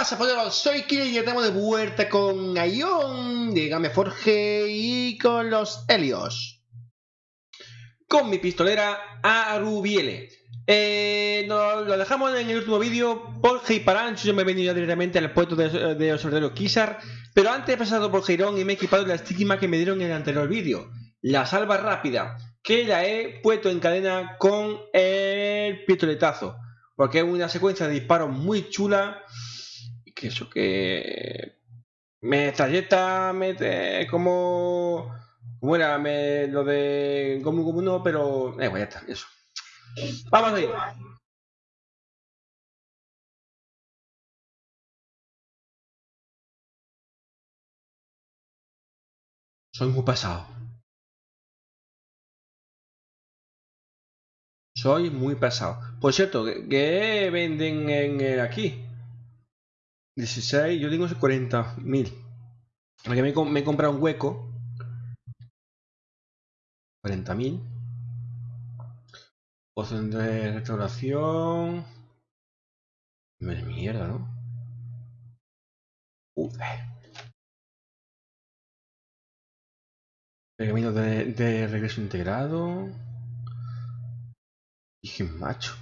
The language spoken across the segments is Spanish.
pasa, poderos? Soy Kira y estamos de vuelta con Aion de Game Forge y con los Helios. Con mi pistolera Arubiele. Eh, nos lo dejamos en el último vídeo por Parancho. Yo me he venido directamente al puesto de, de observatorio Kisar. Pero antes he pasado por Heirón y me he equipado la estigma que me dieron en el anterior vídeo. La salva rápida, que la he puesto en cadena con el pistoletazo. Porque es una secuencia de disparos muy chula que eso que me trayecta mete como como era lo de como como no pero eh, ya está eso. Vamos a soy muy pesado soy muy pesado por cierto que venden en aquí 16, yo tengo 40.000. Porque me, me he comprado un hueco. 40.000. Poción de restauración. Me mierda, ¿no? Uf. De, de regreso integrado. Dije macho.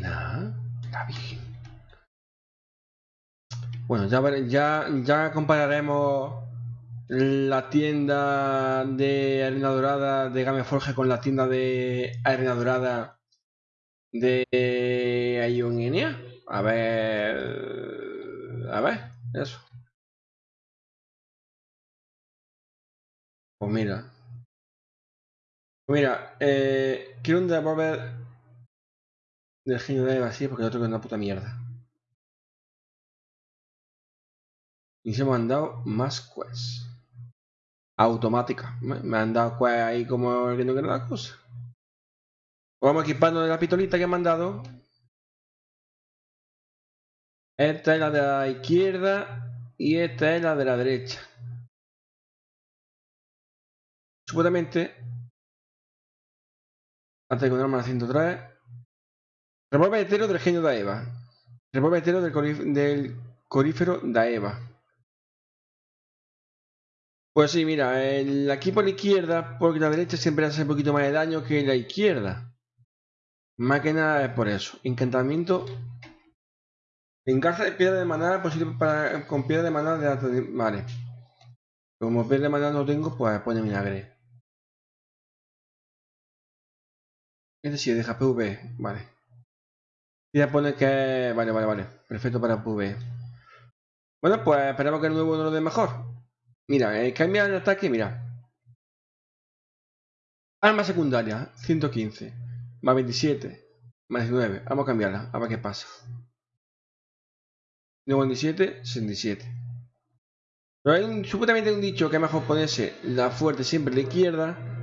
Nada. La Virgen. Bueno, ya, ya, ya compararemos la tienda de arena dorada de Game Forge con la tienda de arena dorada de Ionenia. A ver. A ver, eso. Pues mira. Mira, eh, quiero devolver del genio de vacío porque el otro que es una puta mierda. Y se me han dado más quests. Automática. Me han dado quests ahí como que no quiero la cosa. Vamos equipando de la pitolita que me han dado. Esta es la de la izquierda y esta es la de la derecha. Supuestamente, antes de encontrarme la 103, Revólver entero del genio de Eva. Revólver entero del, del corífero de Eva. Pues sí, mira, el, aquí por la izquierda, porque la derecha siempre hace un poquito más de daño que la izquierda. Más que nada es por eso. Encantamiento. Engarza de piedra de maná posible para, con piedra de maná de alto Vale. Como piedra de maná no tengo, pues pone vinagre. Es decir, deja PV. Vale. Ya pone que... Vale, vale, vale. Perfecto para PV. Bueno, pues esperamos que el nuevo no lo dé mejor. Mira, eh, cambia el ataque, mira. Arma secundaria, 115. Más 27. Más 19. Vamos a cambiarla, a ver qué pasa. 97, 67. Pero hay un, supuestamente un dicho que es mejor ponerse la fuerte siempre a la izquierda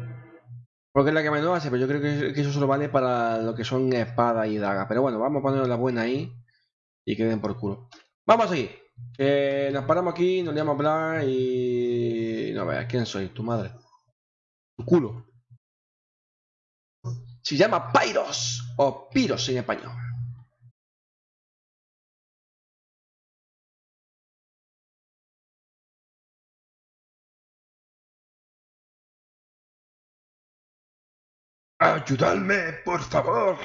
porque es la que menos hace, pero yo creo que, eso solo vale para lo que son espada y daga. Pero bueno, vamos a poner la buena ahí y que den por culo. Vamos a seguir. nos paramos aquí, nos a hablar y... No veas, ¿quién soy? Tu madre. Tu culo. Se llama Pyros o Piros en español. Ayudadme, por favor.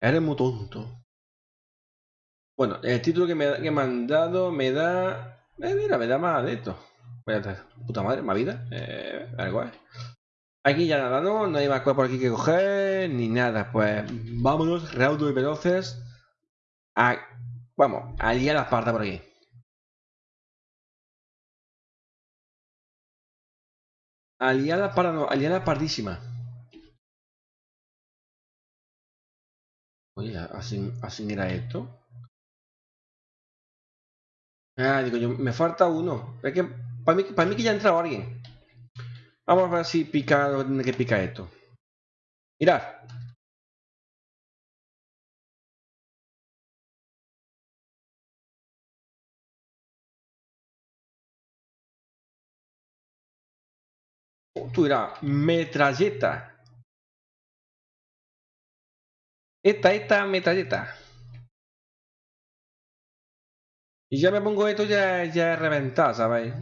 Eres muy tonto. Bueno, el título que me, que me han dado me da... Eh, mira, me da más de esto. Puta madre, más vida. Eh, algo, eh. Aquí ya nada, ¿no? No hay más cosas por aquí que coger, ni nada. Pues vámonos, raudo y veloces. Vamos, a liar las partes por aquí. Aliada para no, aliada pardísima. Oye, así, así era esto. Ah, digo yo, me falta uno. Es que para mí, para mí que ya ha entrado alguien. Vamos a ver si pica donde que pica esto. Mirad. Oh, tú dirás, metralleta. Esta, esta, metralleta. Y ya me pongo esto ya, ya reventado, ¿sabéis?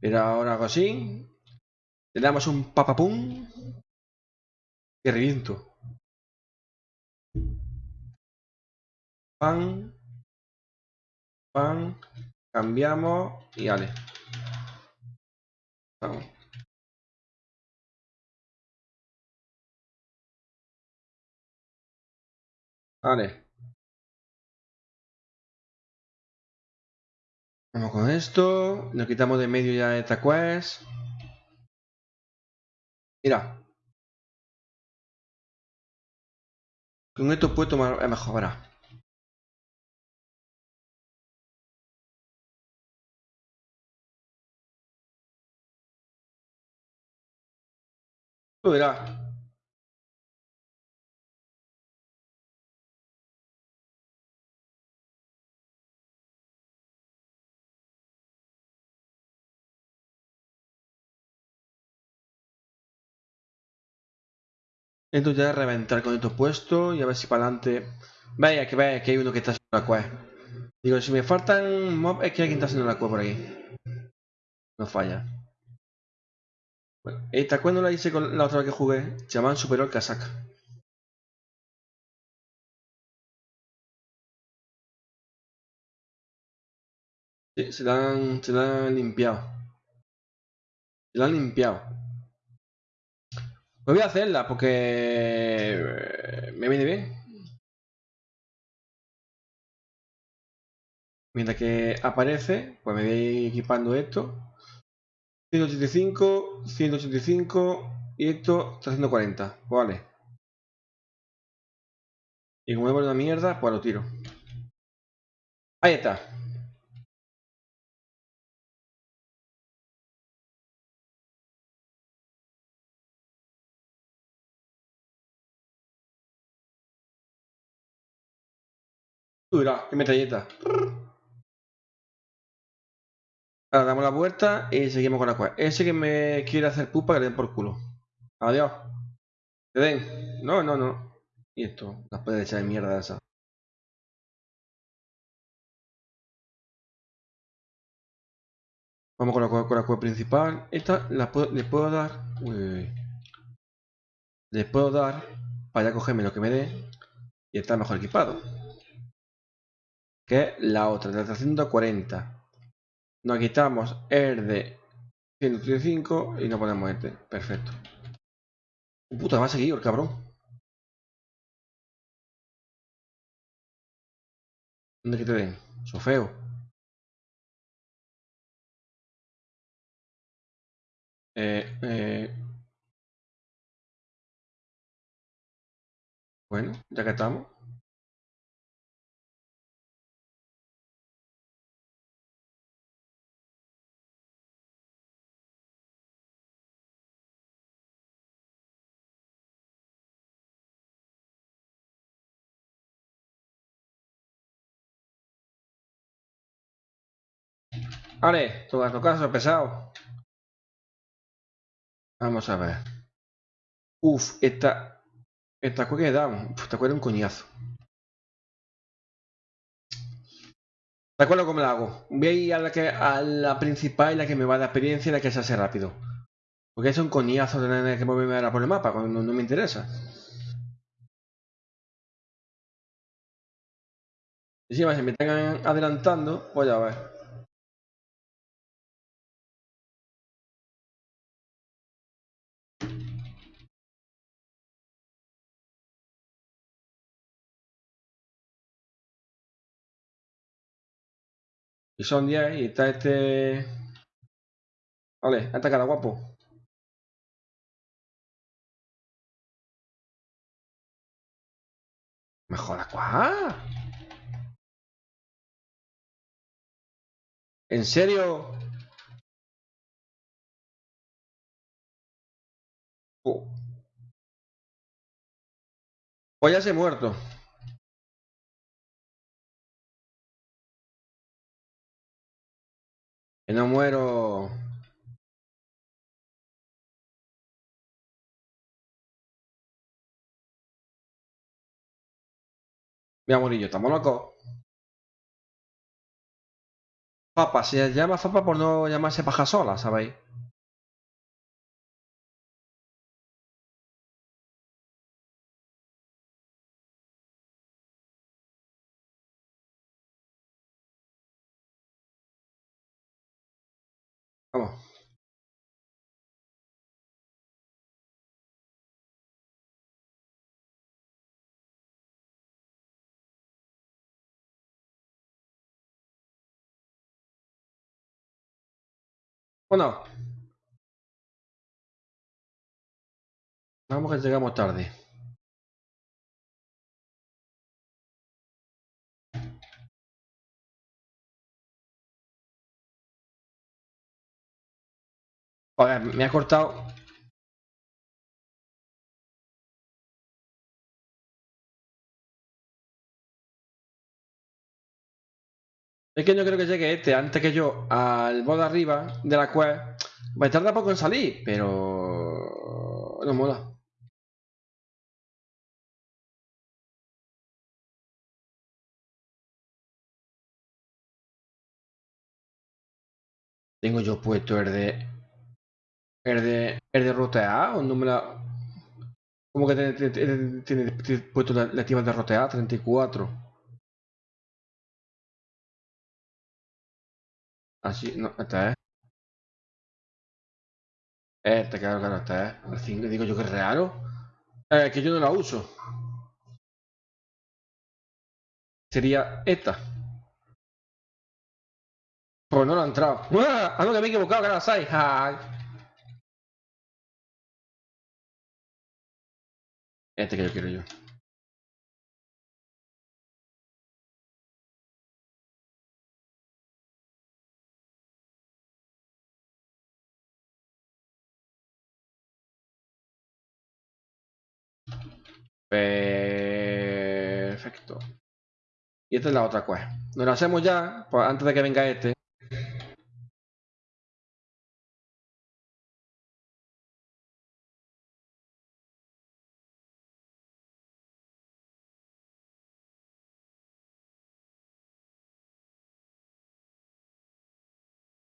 Pero ahora algo así. Le damos un papapum. Y reviento. Pan. Pan. Cambiamos y vale. Vamos. Vale. Vamos con esto. Nos quitamos de medio ya esta quest. Mira. Con esto puedo tomar mejor, verá. Tú Esto ya reventar con esto puesto y a ver si para adelante. Vaya, que vaya, que hay uno que está haciendo la quest. Digo, si me faltan mob, es que alguien está haciendo la quest por aquí. No falla. Esta quest no la hice con la otra vez que jugué. Chamán superó el casaca. Sí, se la han, se la han limpiado. Se la han limpiado. Me voy a hacerla porque eh, me viene bien. Mientras que aparece, pues me voy equipando esto. 185, 185 y esto 340. Pues vale. Y como me una mierda, pues lo tiro. Ahí está. Qué metralleta. Ahora damos la vuelta y seguimos con la cual. Ese que me quiere hacer pupa que le den por culo. Adiós. ¿Te den? No, no, no. Y esto, las puede echar de mierda esa. Vamos con la, con la principal. Esta la puedo, le puedo dar. Uy, Les puedo dar para ya cogerme lo que me dé y estar mejor equipado que la otra, de 340. Nos quitamos el de 135 y nos ponemos este. Perfecto. Puta, va a seguir el cabrón. ¿Dónde que den? Sofeo. Eh, eh. Bueno, ya que estamos. Vale, tu caso pesado. Vamos a ver. Uf, esta. Esta cueva que damos. Esta cueva es un coñazo. ¿De acuerdo cómo la hago? Voy a ir a la, que, a la principal la que me va a experiencia y la que se hace rápido. Porque es un coñazo tener que moverme ahora por el mapa cuando no me interesa. Y si me están adelantando, voy a ver. Y son 10 y está este... Vale, esta cara guapo. Mejora cuál. ¿En serio? Oh. Pues ya se ha muerto. que no muero Voy a morir yo, estamos locos. Papa, se llama Papa por no llamarse paja sola, ¿sabéis? Bueno. Vamos que llegamos tarde. Joder, me ha cortado. Es que yo creo que llegue este antes que yo al modo arriba de la cual me tarda poco en salir, pero no mola. Tengo yo puesto el de el de el de rotear o no me la ¿Cómo que tiene, tiene, tiene, tiene puesto la, la activa de rotear 34? Así, no, esta es. Este, claro, claro, esta es. El 5, digo yo que es raro. Eh, que yo no la uso. Sería esta. Pues no la ha entrado. ¡Ah! no, que me he equivocado, que la 6. Este que yo quiero yo. Perfecto. Y esta es la otra quest. Nos la hacemos ya, pues antes de que venga este.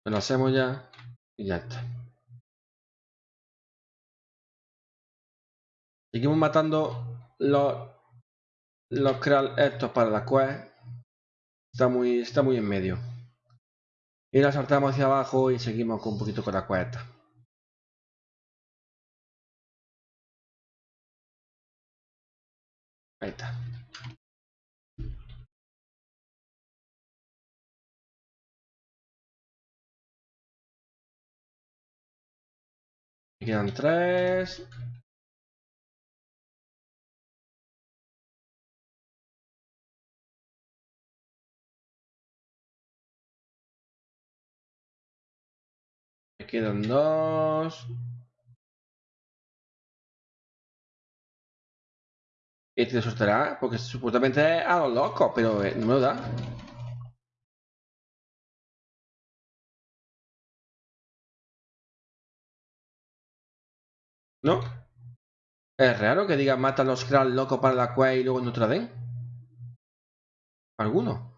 Nos la hacemos ya y ya está. Seguimos matando los los estos para la quest. Está muy, está muy en medio. Y la saltamos hacia abajo y seguimos con un poquito con la quest. Ahí está. Quedan tres. Quedan dos. Este lo soltará, porque supuestamente es a los locos, pero eh, no me lo da. ¿No? Es raro que diga mata a los Kral locos para la quest y luego no te la. ¿Alguno?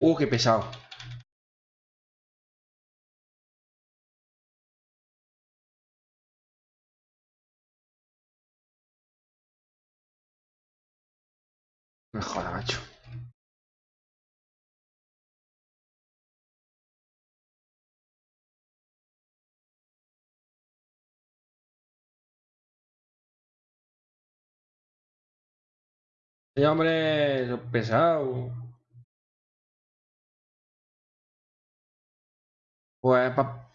Uh, qué pesado. Me joda, macho. Hombre, pesado. Pues pa-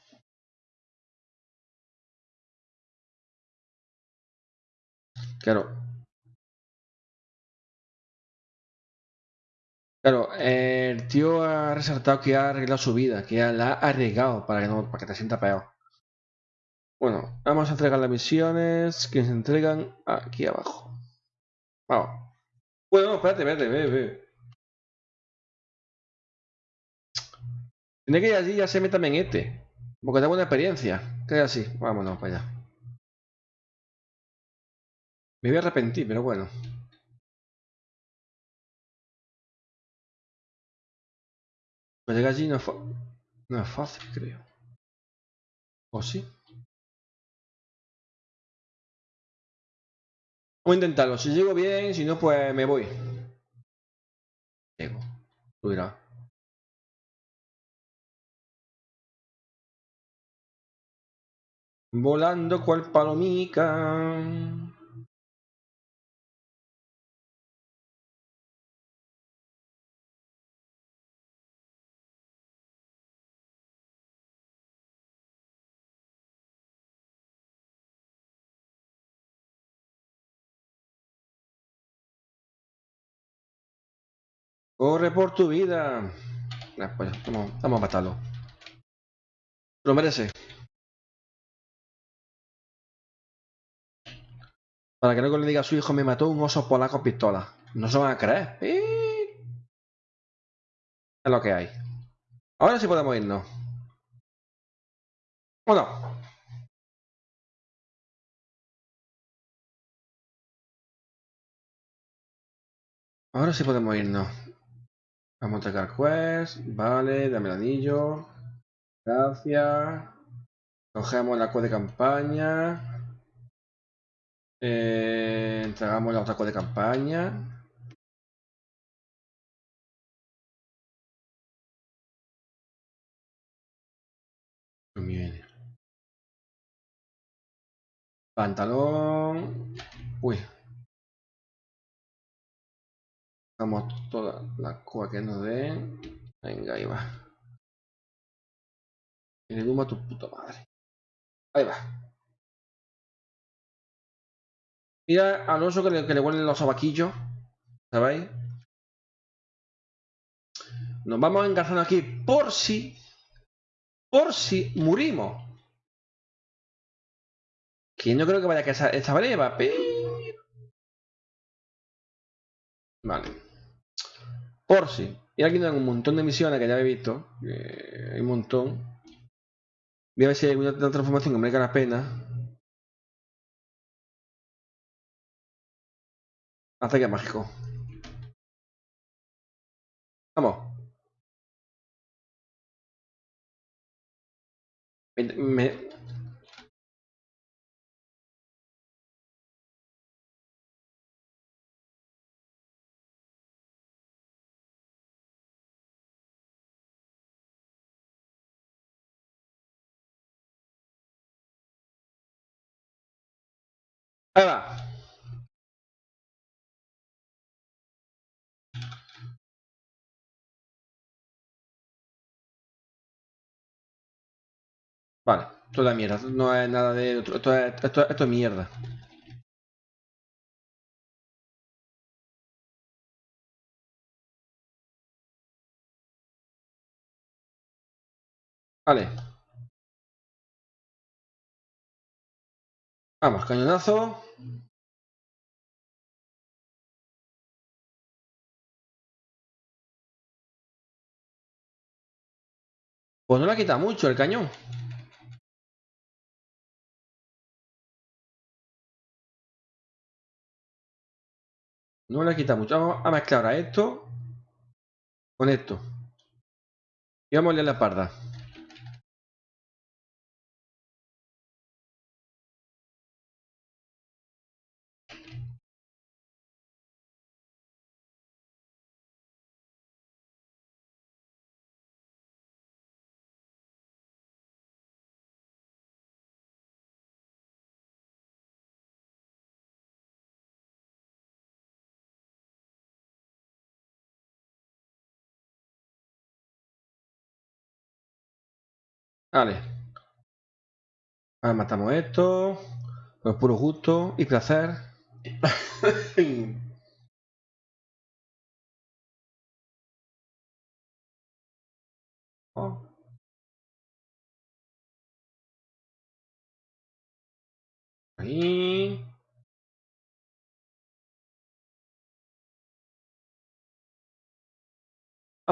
Claro. Claro, el tío ha resaltado que ha arreglado su vida, que la ha arriesgado para que, no, para que te sienta peor. Bueno, vamos a entregar las misiones que se entregan aquí abajo. Vamos. Bueno, espérate, espérate, ve, ve. Tiene que ir allí ya se meta en este. Porque tengo una experiencia. Que así. Vámonos para allá. Me voy a arrepentir, pero bueno. Pues llegar allí no es, no es fácil, creo. ¿O sí? Vamos a intentarlo. Si llego bien, si no, pues me voy. Llego. Tú dirás. Volando cual palomica. Corre por tu vida. Nah, pues, vamos, vamos a matarlo. Lo merece. Para que luego le diga a su hijo, me mató un oso polaco pistola. No se van a creer. Es lo que hay. Ahora sí podemos irnos. ¿O no? Ahora sí podemos irnos. Vamos a atacar quest. Vale, dame el anillo. Gracias. Cogemos la quest de campaña. Eh, entregamos la otra de campaña. Pantalón. Uy. Vamos toda la cua que nos den. Venga, ahí va. Y le a tu puta madre. Ahí va. Mira al oso que le, que le huelen los abaquillos. ¿Sabéis? Nos vamos engarzando aquí por si. Por si murimos. Que no creo que vaya a casar esta breva, pero. Vale. Por si. Y aquí dan un montón de misiones que ya he visto. hay un montón. Voy a ver si hay alguna transformación que merezca la pena. Ataque mágico. Vamos. Me, me... Ahí va. Vale, toda mierda. No es nada de... Esto es, esto, esto es mierda. Vale. Vamos, cañonazo. Pues no le quita mucho el cañón. No le quita mucho. Vamos a mezclar ahora esto con esto. Y vamos a la parda. Vale. Ahora matamos esto. Por puro gusto y placer. oh. Ahí.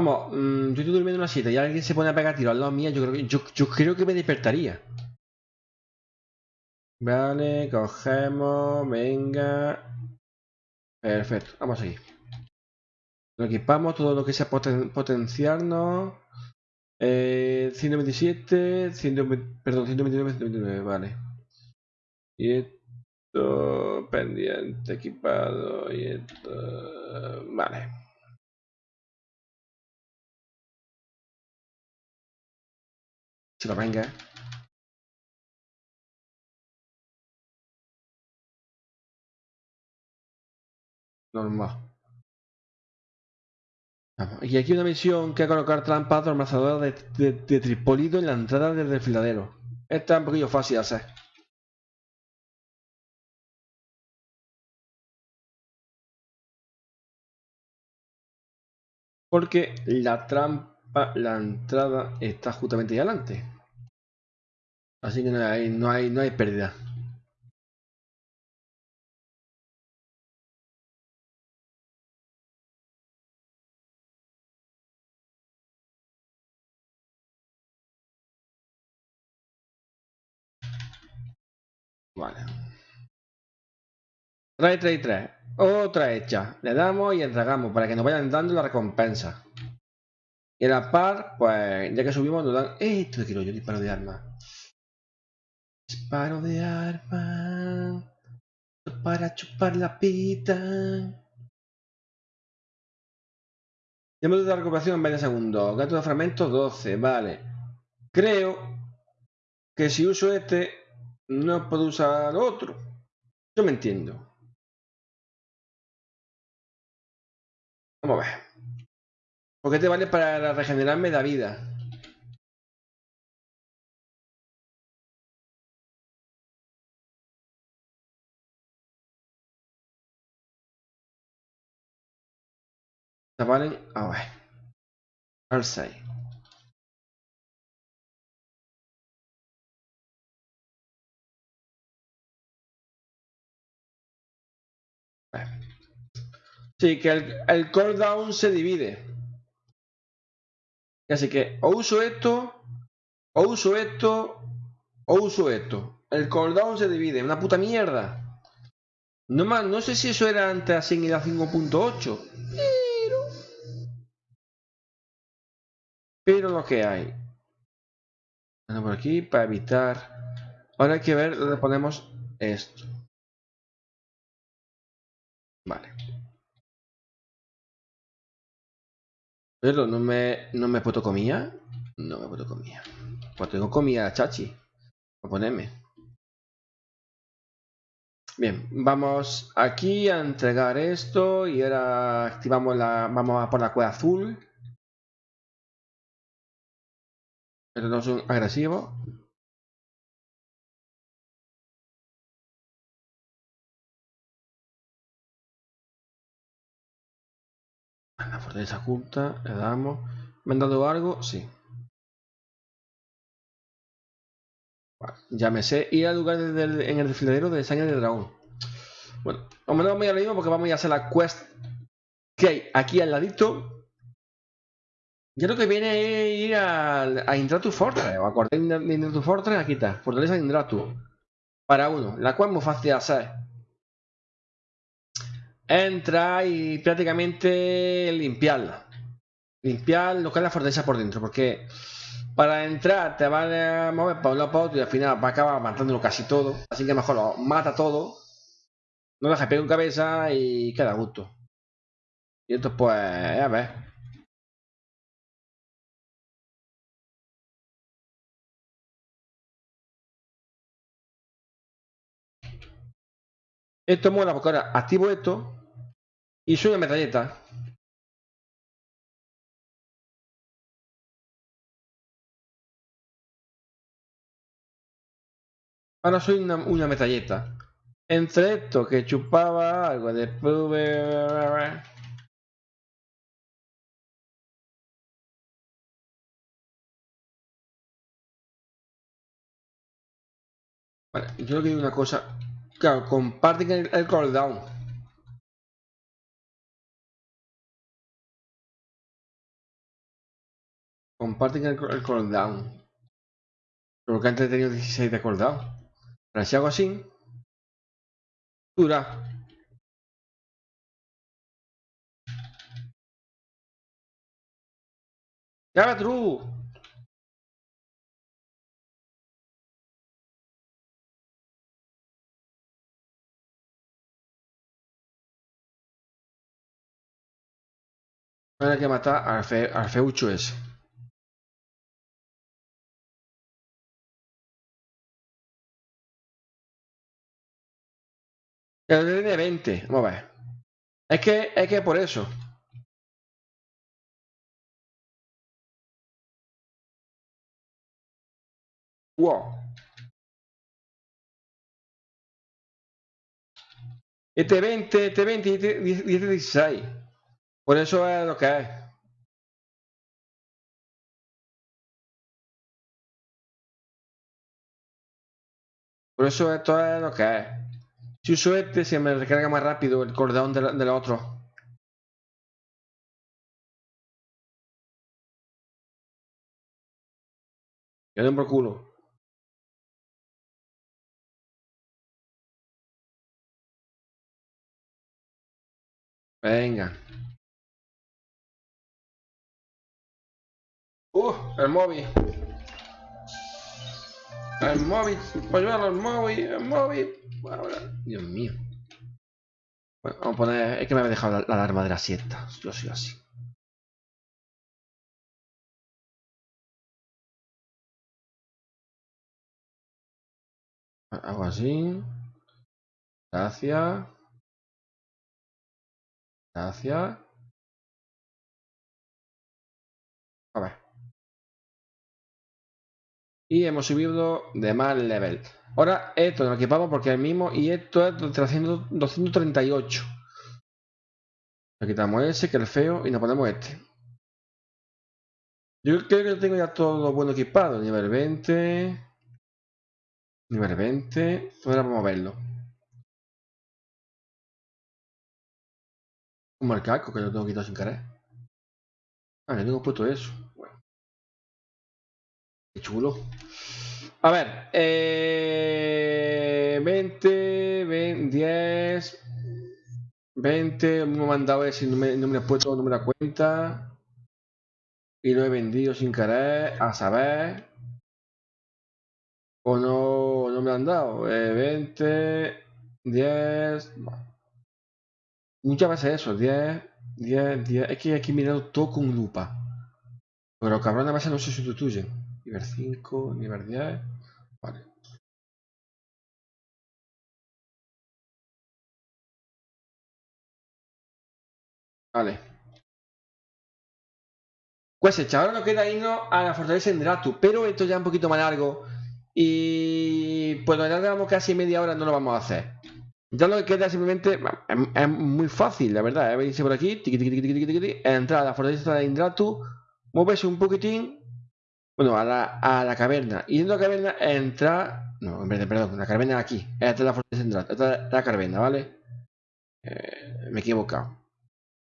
Vamos, mm, yo estoy durmiendo en una silla y alguien se pone a pegar tiro al lado mía, yo creo que, yo, creo que me despertaría. Vale, cogemos, venga. Perfecto, vamos a seguir. Lo equipamos, todo lo que sea poten potenciarnos. Eh, 127, 120, perdón, 129, 129, vale. Y esto, pendiente, equipado, y esto, vale. Venga. Normal. Y aquí una misión que a colocar trampas de, de, de, tripolido en la entrada del desfiladero. Esta es un poquillo fácil de hacer. Porque la trampa, la entrada está justamente ahí adelante. Así que no hay, no hay, no hay pérdida. Vale. Trae, trae, trae. Otra hecha. Le damos y entregamos para que nos vayan dando la recompensa. Y en la par, pues ya que subimos nos dan... Esto quiero yo, disparo de arma. Disparo de arma. Para chupar la pita. Tiempo de recuperación en 20 segundos. Gato de fragmentos 12. Vale. Creo que si uso este no puedo usar otro. Yo me entiendo. Vamos a ver. Porque te vale para regenerarme la vida. ¿Vale? A ver. Al 6. Sí, que el, el cooldown se divide. Así que o uso esto, o uso esto, o uso esto. El cooldown se divide. Una puta mierda. No, más, no sé si eso era antes así en la 5.8. Pero... Pero lo que hay. Bueno, por aquí para evitar... Ahora hay que ver dónde ponemos esto. Vale. Pero no me, no me puedo comida. No me puedo comida. Pues tengo comida, chachi. A ponerme. Bien, vamos aquí a entregar esto y ahora activamos la. Vamos a por la cueva azul. Pero no son La fortaleza oculta, le damos. ¿Me han dado algo? Sí. ya me sé ir al lugar en el desfiladero de sangre de dragón. Bueno, vamos a ir a lo mismo porque vamos a hacer la quest que hay aquí al ladito. Yo lo que viene es ir a, a Indratu Fortress, o acordé de Indratu Fortress, aquí está, Fortaleza de Indratu. Para uno, la cual es muy fácil de hacer entra y prácticamente limpiarla. Limpiar lo que es la fortaleza por dentro, porque para entrar te van a mover para un lado para otro y al final va a acabar matándolo casi todo. Así que mejor lo mata todo, no deja pegar en cabeza y queda a gusto. Y esto pues, a ver. Esto mola porque ahora activo esto y soy una metralleta. Ahora soy una, una. Entre esto que chupaba algo, después... Vale, yo que hay una cosa Claro, comparten el, el cooldown. Comparten el, el cooldown. Porque antes he tenido 16 de cooldown. Pero si hago así, dura. ¡Ya true! Ahora hay que matar al, fe, al feucho ese. El tiene 20. Vamos a ver. Es que, es que por eso. Wow. Este 20, este 20 y este 16. Por eso es lo que es. Por eso esto es lo que es. Si uso este, se me recarga más rápido el cooldown del, del otro. Yo den por culo. Venga. Uh, el móvil. El móvil. Polluelo, el móvil. El móvil. Ahora, Dios mío. Vamos a poner. Es que me había dejado la, la alarma de la siesta. Yo soy así. Hago así. Gracias. Gracias. A ver. Y hemos subido de más level. Ahora esto lo equipamos porque es el mismo y esto es 300, 238. Le quitamos ese que es el feo y nos ponemos este. Yo creo que tengo ya todo bueno equipado. Nivel 20. Nivel 20. Ahora vamos a verlo. Un casco que lo tengo quitado sin querer. Ah, le tengo puesto eso. Qué chulo. A ver. Eh, 20, 20, 10, 20. Me he mandado ese no me, no me he puesto, no me da cuenta. Y lo he vendido sin querer. A saber. O no, no me han dado. Eh, 20, 10. Bueno. Muchas veces eso, 10, 10, 10. Es que hay que todo con lupa. Pero cabrón, a veces no se sustituyen. Nivel 5, nivel 10. Vale. Pues hecha, ahora nos queda irnos a la fortaleza en Dratu, pero esto ya es un poquito más largo. Y pues ya llevamos casi media hora, no lo vamos a hacer. Ya lo que queda simplemente es, muy fácil, la verdad. Es venirse por aquí, tiqui, entrar a la fortaleza de Indratu, moverse un poquitín, bueno, a la, a la caverna. Y dentro de la caverna entrar. No, en vez de, perdón, la caverna aquí. Esta es la fortaleza Indratu, esta es la caverna, ¿vale? Eh, me he equivocado.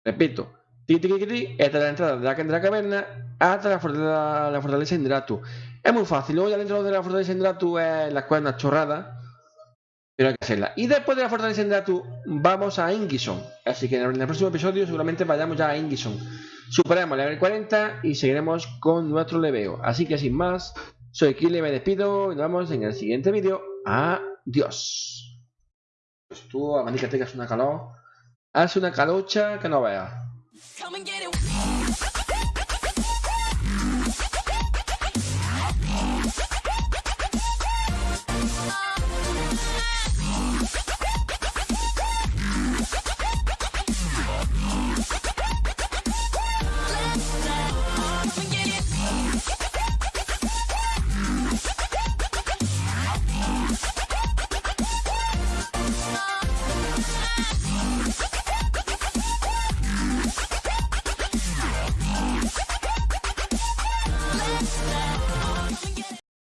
Repito, esta es la entrada de la, de la caverna hasta la fortaleza, la fortaleza Indratu. Es muy fácil. Luego ya dentro de la fortaleza Indratu es la cuerda chorrada. Pero hay que hacerla. Y después de la fortaleza Indratu, vamos a Ingison. Así que en el próximo episodio seguramente vayamos ya a Ingison. Superaremos el level 40 y seguiremos con nuestro leveo. Así que sin más, soy Kile, me despido y nos vemos en el siguiente vídeo. Adiós. Pues tú, a que tengas una calor. Haz una calocha que no veas.